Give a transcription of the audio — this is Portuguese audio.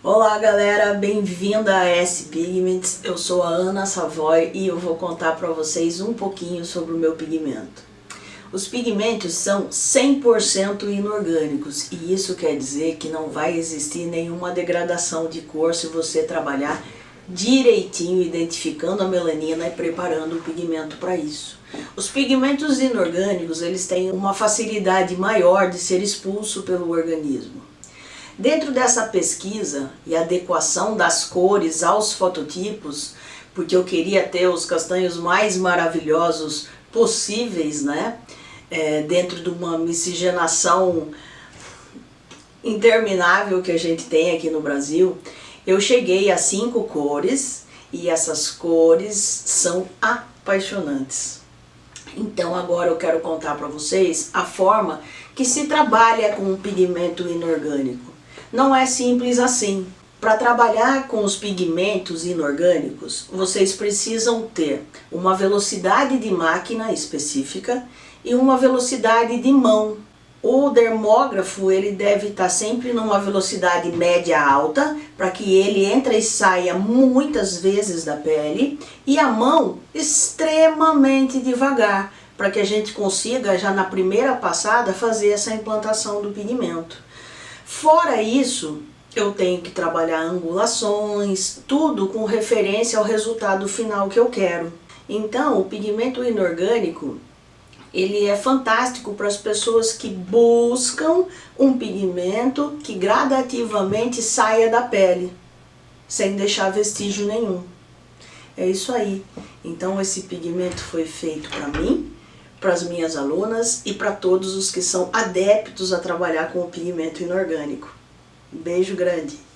Olá galera, bem-vinda a S Pigments, eu sou a Ana Savoy e eu vou contar para vocês um pouquinho sobre o meu pigmento. Os pigmentos são 100% inorgânicos e isso quer dizer que não vai existir nenhuma degradação de cor se você trabalhar direitinho identificando a melanina e preparando o pigmento para isso. Os pigmentos inorgânicos eles têm uma facilidade maior de ser expulso pelo organismo. Dentro dessa pesquisa e adequação das cores aos fototipos, porque eu queria ter os castanhos mais maravilhosos possíveis, né? É, dentro de uma miscigenação interminável que a gente tem aqui no Brasil, eu cheguei a cinco cores e essas cores são apaixonantes. Então agora eu quero contar para vocês a forma que se trabalha com um pigmento inorgânico. Não é simples assim. Para trabalhar com os pigmentos inorgânicos, vocês precisam ter uma velocidade de máquina específica e uma velocidade de mão. O dermógrafo ele deve estar sempre numa velocidade média alta, para que ele entre e saia muitas vezes da pele, e a mão extremamente devagar, para que a gente consiga já na primeira passada fazer essa implantação do pigmento. Fora isso, eu tenho que trabalhar angulações, tudo com referência ao resultado final que eu quero. Então, o pigmento inorgânico, ele é fantástico para as pessoas que buscam um pigmento que gradativamente saia da pele, sem deixar vestígio nenhum. É isso aí. Então, esse pigmento foi feito para mim, para as minhas alunas e para todos os que são adeptos a trabalhar com o pigmento inorgânico. Beijo grande!